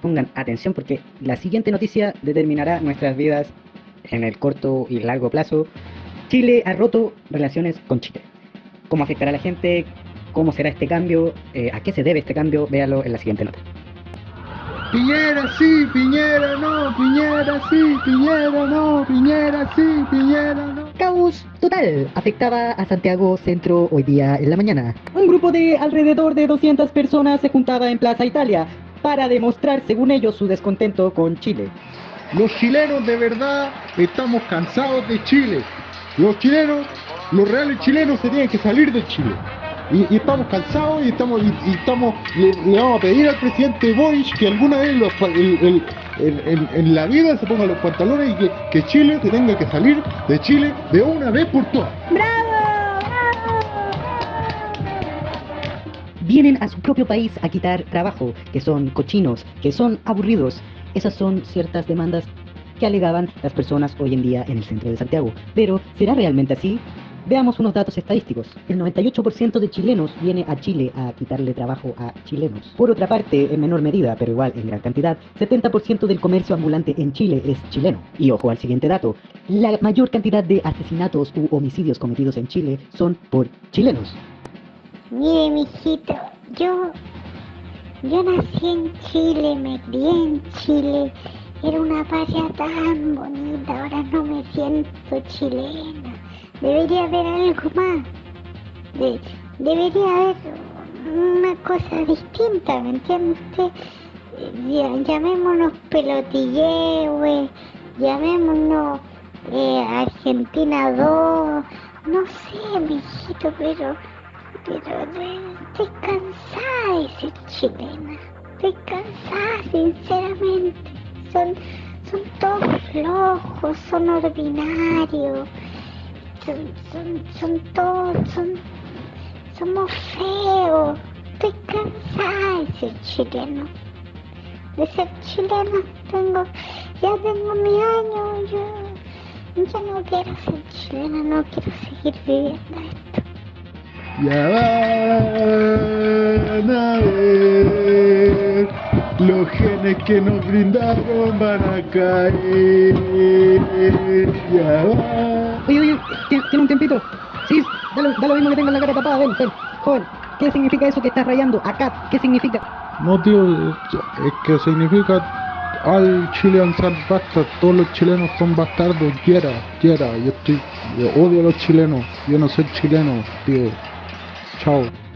Pongan atención porque la siguiente noticia determinará nuestras vidas en el corto y largo plazo. Chile ha roto relaciones con Chile. ¿Cómo afectará a la gente? ¿Cómo será este cambio? Eh, ¿A qué se debe este cambio? Véalo en la siguiente nota. Piñera sí, Piñera no, Piñera sí, Piñera no, Piñera sí, Piñera no. Caos total afectaba a Santiago Centro hoy día en la mañana. Un grupo de alrededor de 200 personas se juntaba en Plaza Italia para demostrar, según ellos, su descontento con Chile. Los chilenos de verdad estamos cansados de Chile. Los chilenos, los reales chilenos se tienen que salir de Chile. Y, y estamos cansados y estamos, y, y estamos le, le vamos a pedir al presidente Boris que alguna vez los pa- el- el- el- el- en la vida se ponga los pantalones y que, que Chile se tenga que salir de Chile de una vez por todas. Vienen a su propio país a quitar trabajo, que son cochinos, que son aburridos. Esas son ciertas demandas que alegaban las personas hoy en día en el centro de Santiago. Pero, ¿será realmente así? Veamos unos datos estadísticos. El 98% de chilenos viene a Chile a quitarle trabajo a chilenos. Por otra parte, en menor medida, pero igual en gran cantidad, 70% del comercio ambulante en Chile es chileno. Y ojo al siguiente dato, la mayor cantidad de asesinatos u homicidios cometidos en Chile son por chilenos. Mire, mijito, yo, yo nací en Chile, me crié en Chile, era una patria tan bonita, ahora no me siento chilena. Debería haber algo más, De- debería haber una cosa distinta, ¿me entiende usted? Llamémonos pelotilleos, llamémonos eh, Argentina 2, no sé, mijito, pero pero de- estoy cansada de ser chilena. Estoy cansada, sinceramente. Son, son todos flojos, son ordinarios. Son, son, son todos, son, somos feos. Estoy cansada de ser chileno. De ser chilena tengo, ya tengo mi año, yo ya no quiero ser chilena, no quiero seguir viviendo. Ya van a ver los genes que nos brindaron van a caer. Ya va. Oye, oye, ¿tiene, un tiempito? Sí, da lo, da lo mismo que tenga la cara tapada, ven, ven. Joven, ¿qué significa eso que estás rayando? Acá, ¿qué significa? No, tío, es que significa al Chilean San Bastard. Todos los chilenos son bastardos. Quiera, quiera. Yo estoy, yo odio a los chilenos. Yo no soy chileno, tío. told.